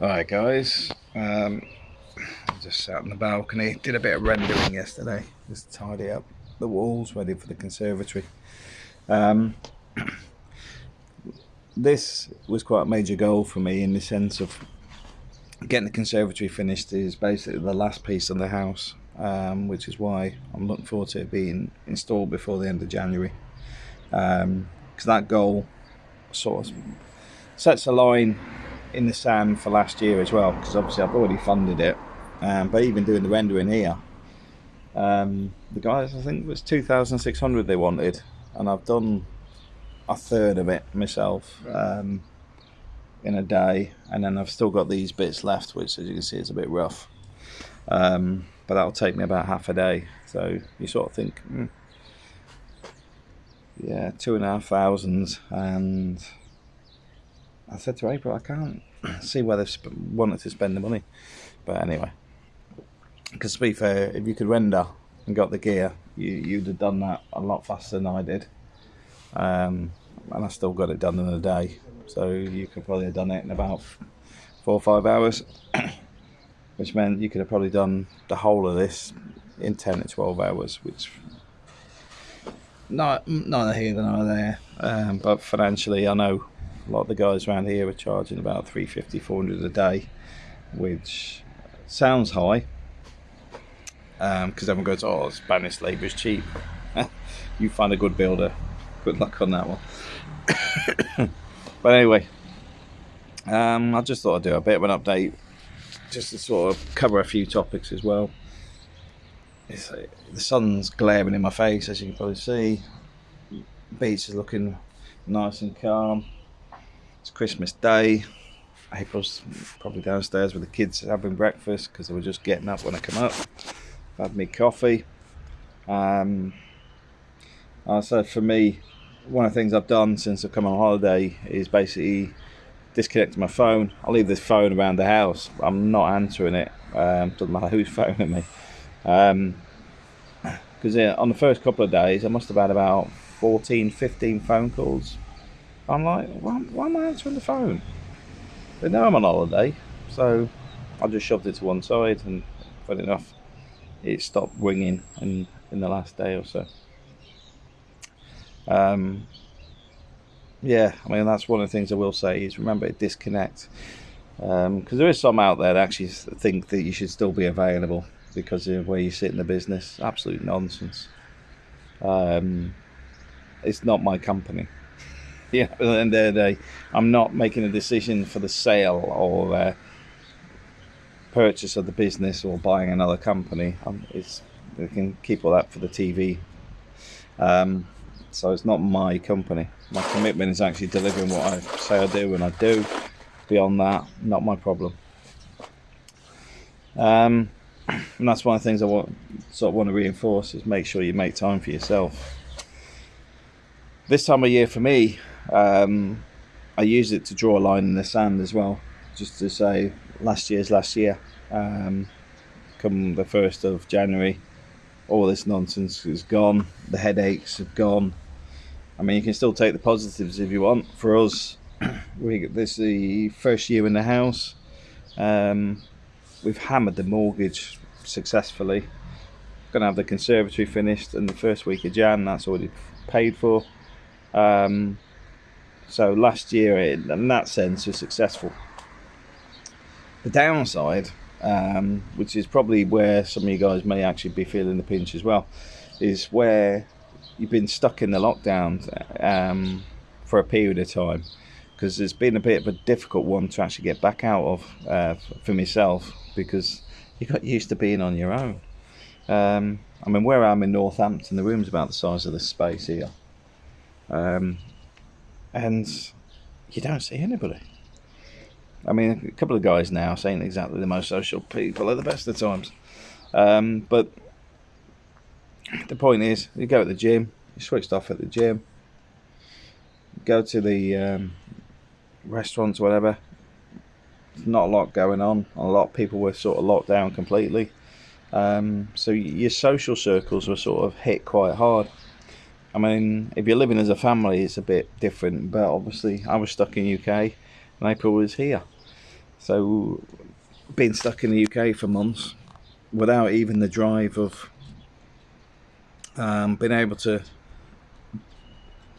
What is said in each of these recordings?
Alright guys, um, just sat on the balcony, did a bit of rendering yesterday, just tidy up the walls ready for the conservatory. Um, this was quite a major goal for me in the sense of getting the conservatory finished is basically the last piece of the house, um, which is why I'm looking forward to it being installed before the end of January. Because um, that goal sort of sets a line in the sand for last year as well because obviously I've already funded it um, but even doing the rendering here. Um, the guys I think it was 2600 they wanted and I've done a third of it myself um, in a day and then I've still got these bits left which as you can see is a bit rough. Um, but that'll take me about half a day so you sort of think hmm, yeah two and a half thousand and I said to April, I can't see where they've wanted to spend the money. But anyway, because to be fair, if you could render and got the gear, you, you'd have done that a lot faster than I did. Um, and I still got it done in a day. So you could probably have done it in about four or five hours, which meant you could have probably done the whole of this in 10 to 12 hours, which not neither here nor there. Um, but financially, I know a lot of the guys around here are charging about 350 400 a day which sounds high because um, everyone goes oh spanish labor is cheap. You find a good builder. Good luck on that one. But anyway um, i just thought i'd do a bit of an update just to sort of cover a few topics as well. It's, the sun's glaring in my face as you can probably see. Beach is looking nice and calm it's Christmas Day. April's probably downstairs with the kids having breakfast because they were just getting up when I come up. I've had me coffee. Um, so for me, one of the things I've done since I've come on holiday is basically disconnect my phone. I leave this phone around the house. I'm not answering it. Um, doesn't matter who's phoning me. Because um, yeah, on the first couple of days, I must have had about 14, 15 phone calls I'm like, why, why am I answering the phone? But now I'm on holiday, so I just shoved it to one side, and funny enough, it stopped ringing in, in the last day or so. Um, yeah, I mean, that's one of the things I will say is remember to disconnect. Because um, there is some out there that actually think that you should still be available because of where you sit in the business. Absolute nonsense. Um, it's not my company yeah, at of the day, I'm not making a decision for the sale or uh, purchase of the business or buying another company. Um, it's we can keep all that for the TV. Um, so it's not my company. My commitment is actually delivering what I say I do, and I do. Beyond that, not my problem. Um, and that's one of the things I want, sort of want to reinforce is make sure you make time for yourself. This time of year for me, um, I use it to draw a line in the sand as well, just to say last year's last year. Um, come the 1st of January, all this nonsense is gone, the headaches have gone. I mean, you can still take the positives if you want. For us, we this is the first year in the house. Um, we've hammered the mortgage successfully. Going to have the conservatory finished in the first week of Jan. That's already paid for. Um, so last year, in that sense, was successful. The downside, um, which is probably where some of you guys may actually be feeling the pinch as well, is where you've been stuck in the lockdown um, for a period of time because it's been a bit of a difficult one to actually get back out of uh, for myself because you got used to being on your own. Um, I mean, where I'm in Northampton, the room's about the size of this space here. Um, and you don't see anybody. I mean, a couple of guys now saying exactly the most social people at the best of times. Um, but the point is, you go to the gym, you switched off at the gym, go to the um, restaurants, whatever. not a lot going on. A lot of people were sort of locked down completely. Um, so your social circles were sort of hit quite hard. I mean, if you're living as a family, it's a bit different. But obviously, I was stuck in UK, and April was here. So, being stuck in the UK for months without even the drive of um, being able to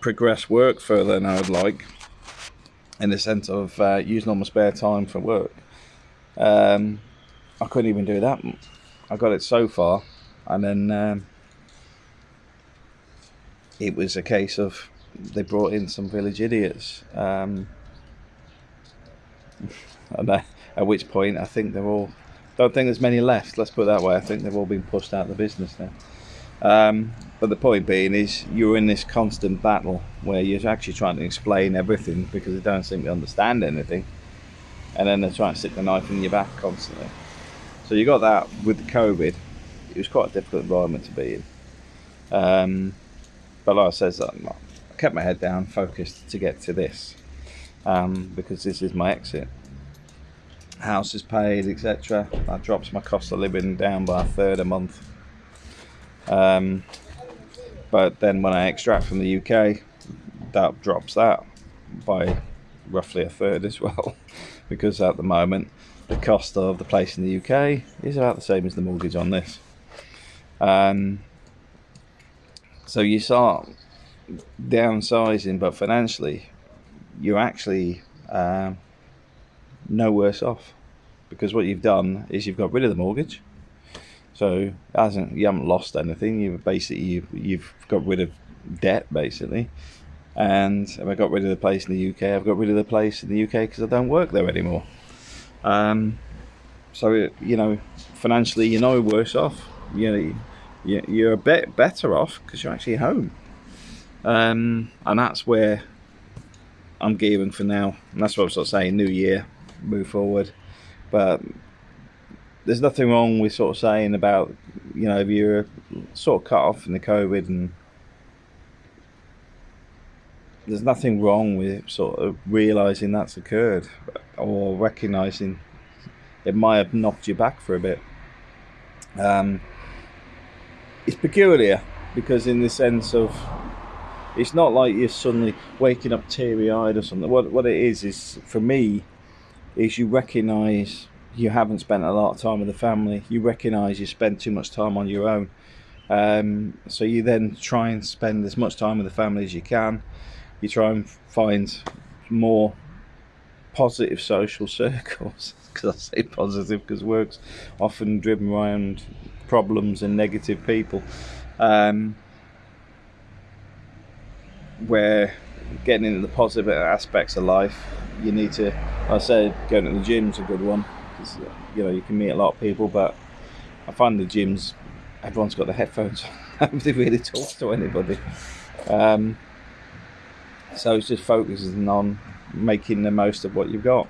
progress work further than I would like, in the sense of uh, using all my spare time for work. Um, I couldn't even do that. I got it so far, and then um, it was a case of they brought in some village idiots. Um, and uh, at which point, I think they're all. Don't think there's many left. Let's put it that way. I think they've all been pushed out of the business now. Um, but the point being is, you're in this constant battle where you're actually trying to explain everything because they don't seem to understand anything, and then they're trying to stick the knife in your back constantly. So you got that with COVID. It was quite a difficult environment to be in. Um, but like I said, I kept my head down, focused to get to this um, because this is my exit. House is paid, etc. That drops my cost of living down by a third a month. Um, but then when I extract from the UK, that drops that by roughly a third as well, because at the moment the cost of the place in the UK is about the same as the mortgage on this. Um, so you start downsizing, but financially, you're actually um, no worse off because what you've done is you've got rid of the mortgage. So hasn't you haven't lost anything. You've basically you've, you've got rid of debt basically, and I got rid of the place in the UK, I've got rid of the place in the UK because I don't work there anymore. Um, so you know, financially, you're no worse off. You know, you're a bit better off because you're actually home. Um, and that's where I'm gearing for now. And that's what I'm sort of saying, new year, move forward. But there's nothing wrong with sort of saying about, you know, if you're sort of cut off from the COVID and there's nothing wrong with sort of realizing that's occurred or recognizing it might have knocked you back for a bit. Um, it's peculiar because in the sense of it's not like you're suddenly waking up teary-eyed or something. What what it is is for me is you recognize you haven't spent a lot of time with the family. You recognize you spend too much time on your own. Um, so you then try and spend as much time with the family as you can. You try and find more positive social circles because I say positive because work's often driven around problems and negative people. Um, where getting into the positive aspects of life, you need to. I said going to the gym's a good one because you know you can meet a lot of people, but I find the gyms everyone's got the headphones. Nobody really talks to anybody. Um, so it's just focusing on making the most of what you've got.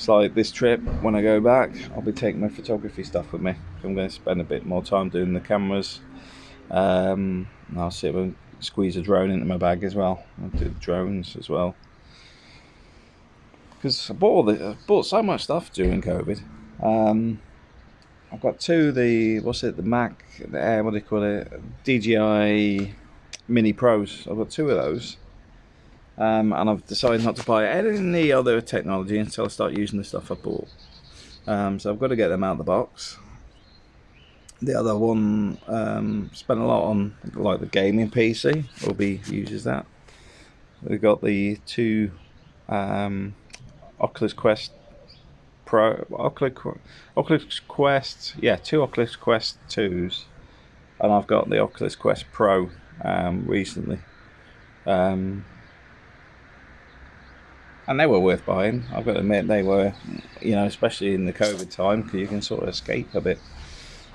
It's like this trip, when I go back, I'll be taking my photography stuff with me. I'm going to spend a bit more time doing the cameras. Um, I'll see if I squeeze a drone into my bag as well. I'll do drones as well. Because I bought, all the, I bought so much stuff during COVID. Um, I've got two the what's it the Mac the Air what do you call it DJI Mini Pros. I've got two of those um, and I've decided not to buy any other technology until I start using the stuff I bought. Um, so I've got to get them out of the box. The other one um, spent a lot on like the gaming PC. Obi uses that. We've got the two um, Oculus Quest Pro, Oculus, Oculus Quest, yeah, two Oculus Quest twos, and I've got the Oculus Quest Pro um, recently. Um, and they were worth buying. I've got to admit they were, you know, especially in the COVID time, because you can sort of escape a bit.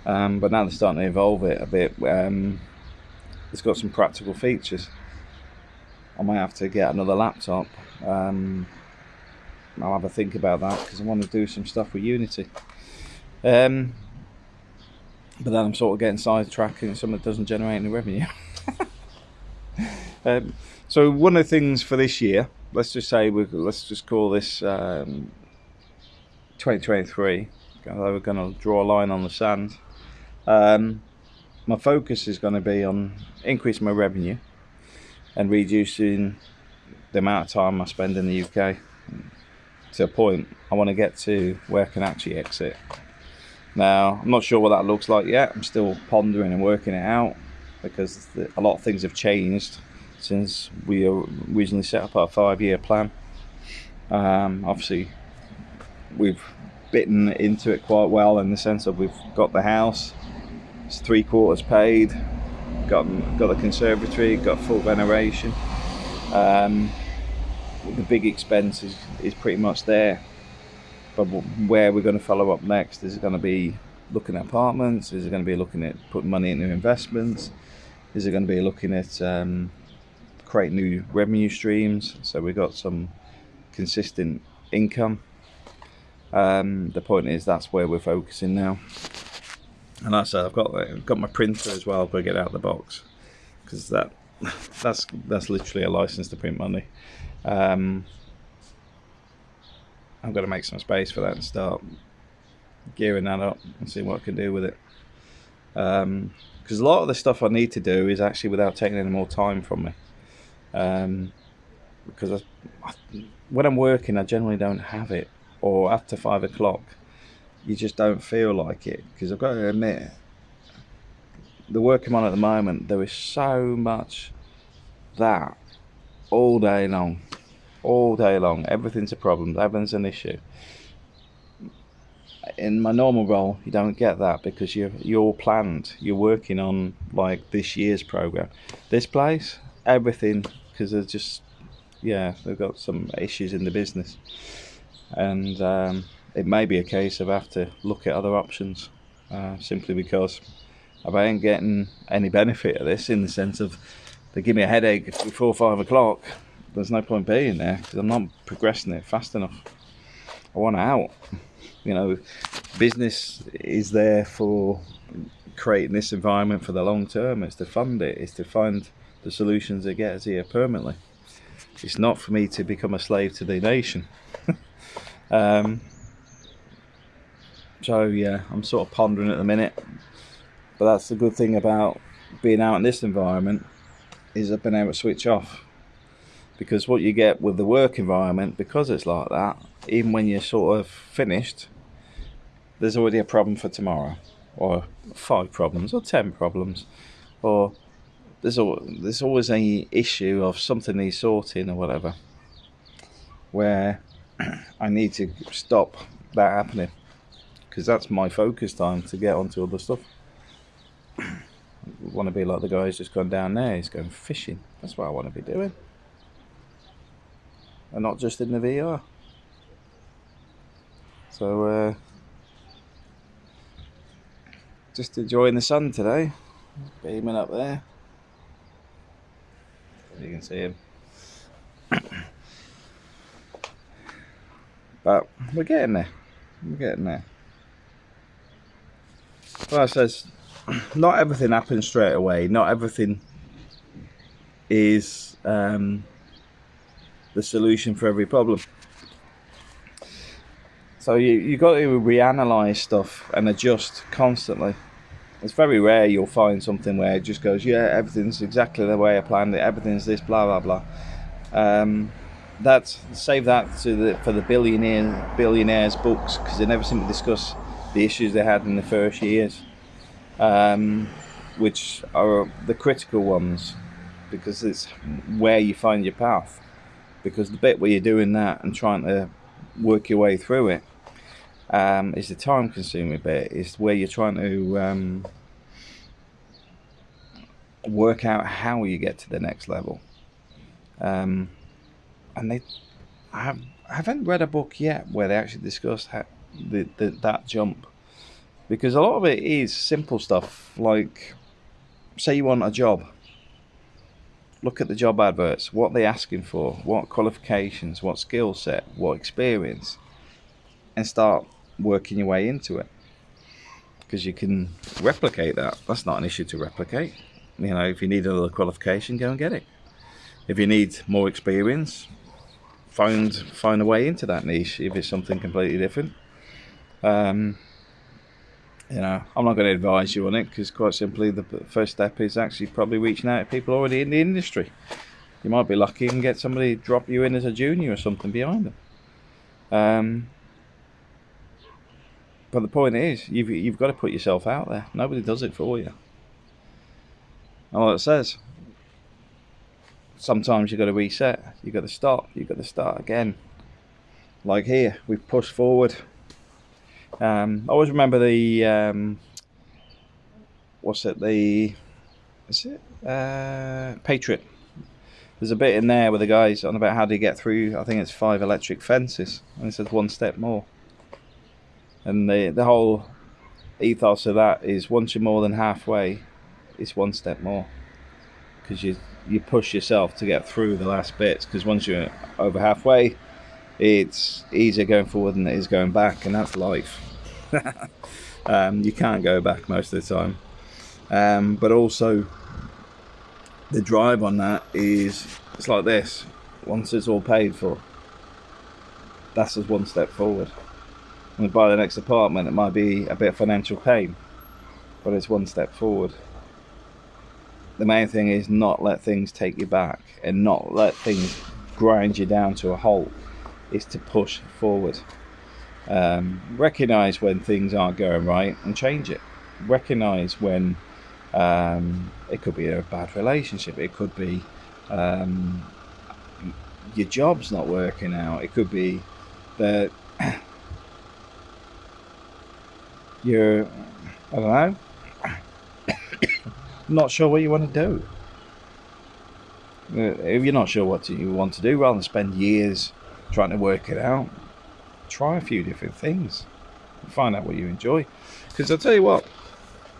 Um, but now they're starting to evolve it a bit. Um, it's got some practical features. I might have to get another laptop. Um, I'll have a think about that because I want to do some stuff with Unity. Um, but then I'm sort of getting sidetracked and something that doesn't generate any revenue. um, so one of the things for this year let's just say we let's just call this um, 2023. We're going to draw a line on the sand. Um, my focus is going to be on increasing my revenue and reducing the amount of time I spend in the UK. to a point. I want to get to where I can actually exit. Now, I'm not sure what that looks like yet. I'm still pondering and working it out because a lot of things have changed since we originally set up our five-year plan. Um, obviously, we've bitten into it quite well in the sense of we've got the house, it's three quarters paid, got got the conservatory, got full veneration. Um, the big expense is, is pretty much there. But where we're going to follow up next is it going to be looking at apartments? Is it going to be looking at putting money into investments? Is it going to be looking at um, create new revenue streams? So we've got some consistent income. Um, the point is that's where we're focusing now. And like I said, I've got I've got my printer as well. But get out of the box because that that's that's literally a license to print money. Um, I'm going to make some space for that and start gearing that up and see what I can do with it. Because um, a lot of the stuff I need to do is actually without taking any more time from me. Um, because I, when I'm working, I generally don't have it, or after five o'clock, you just don't feel like it. Because I've got to admit, the work I'm on at the moment, there is so much that all day long all day long. Everything's a problem. Everything's an issue. In my normal role, you don't get that because you're you're planned. You're working on like this year's program. This place, everything, because there's just yeah, they've got some issues in the business, and um, it may be a case of I have to look at other options, uh, simply because I ain't getting any benefit of this in the sense of they give me a headache before five o'clock there's no point being there because I'm not progressing it fast enough. I want out. You know, business is there for creating this environment for the long term. It's to fund it. It's to find the solutions that get us here permanently. It's not for me to become a slave to the nation. um, so yeah, I'm sort of pondering at the minute. But that's the good thing about being out in this environment is I've been able to switch off because what you get with the work environment because it's like that even when you're sort of finished there's already a problem for tomorrow or five problems or ten problems or there's, al there's always a issue of something needs sorting or whatever where I need to stop that happening because that's my focus time to get onto other stuff I want to be like the guy who's just gone down there he's going fishing that's what I want to be doing and not just in the VR. So, uh, just enjoying the sun today, beaming up there. You can see him. but we're getting there. We're getting there. Well, I says, not everything happens straight away. Not everything is um, the solution for every problem. So you you got to reanalyze stuff and adjust constantly. It's very rare you'll find something where it just goes, yeah, everything's exactly the way I planned it. Everything's this, blah blah blah. Um, that's save that to the for the billionaire billionaires books because they never seem to discuss the issues they had in the first years, um, which are the critical ones because it's where you find your path because the bit where you're doing that and trying to work your way through it um, is the time consuming bit. Is where you're trying to um, work out how you get to the next level. Um, and they I, have, haven't read a book yet where they actually discuss how, the, the, that jump. Because a lot of it is simple stuff like say you want a job. Look at the job adverts, what they're asking for, what qualifications, what skill set, what experience, and start working your way into it. Because you can replicate that. That's not an issue to replicate. You know, if you need another qualification, go and get it. If you need more experience, find find a way into that niche if it's something completely different. Um, you know, I'm not going to advise you on it because quite simply the first step is actually probably reaching out to people already in the industry. You might be lucky and get somebody drop you in as a junior or something behind them. Um, but the point is, you've you've got to put yourself out there. Nobody does it for you. And like it says, sometimes you've got to reset. You've got to stop. You've got to start again. Like here, we've pushed forward. Um, I always remember the um, what's it? The is it uh, Patriot? There's a bit in there where the guys on about how to get through. I think it's five electric fences, and it says one step more. And the the whole ethos of that is once you're more than halfway, it's one step more, because you you push yourself to get through the last bits. Because once you're over halfway, it's easier going forward than it is going back, and that's life. um, you can't go back most of the time. Um, but also, the drive on that is it's like this. Once it's all paid for, that's just one step forward. You buy the next apartment, it might be a bit of financial pain, but it's one step forward. The main thing is not let things take you back and not let things grind you down to a halt. Is to push forward. Um, recognize when things aren't going right and change it. Recognize when um, it could be a bad relationship. It could be um, your job's not working out. It could be that you're, I don't know, not sure what you want to do. Uh, if you're not sure what you want to do, rather than spend years trying to work it out, try a few different things. Find out what you enjoy. Because I'll tell you what,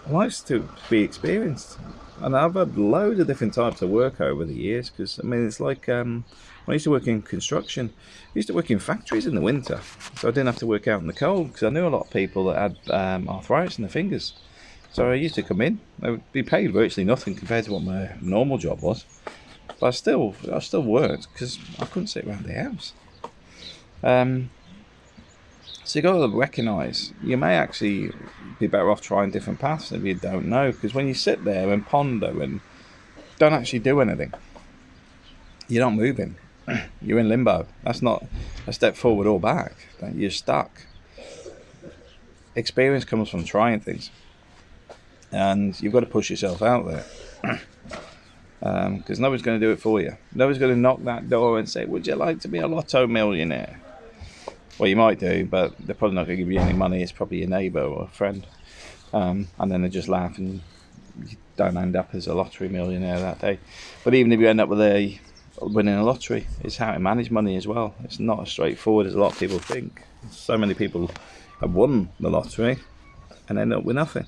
life's to be experienced. And I've had loads of different types of work over the years because, I mean, it's like um, I used to work in construction, I used to work in factories in the winter. So I didn't have to work out in the cold because I knew a lot of people that had um, arthritis in their fingers. So I used to come in, I would be paid virtually nothing compared to what my normal job was. But I still, I still worked because I couldn't sit around the house. Um, so you've got to recognise you may actually be better off trying different paths if you don't know. Because when you sit there and ponder and don't actually do anything, you're not moving. You're in limbo. That's not a step forward or back. You're stuck. Experience comes from trying things, and you've got to push yourself out there. Because um, nobody's going to do it for you. Nobody's going to knock that door and say, "Would you like to be a lotto millionaire?" Well, you might do, but they're probably not going to give you any money. It's probably your neighbour or a friend. Um, and then they just laugh and you don't end up as a lottery millionaire that day. But even if you end up with a winning a lottery, it's how to manage money as well. It's not as straightforward as a lot of people think. So many people have won the lottery and end up with nothing.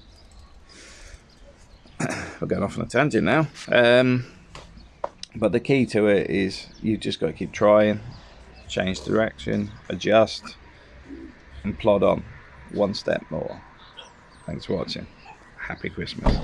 We're going off on a tangent now. Um, but the key to it is you've just got to keep trying change direction, adjust, and plod on one step more. Thanks for watching. Happy Christmas.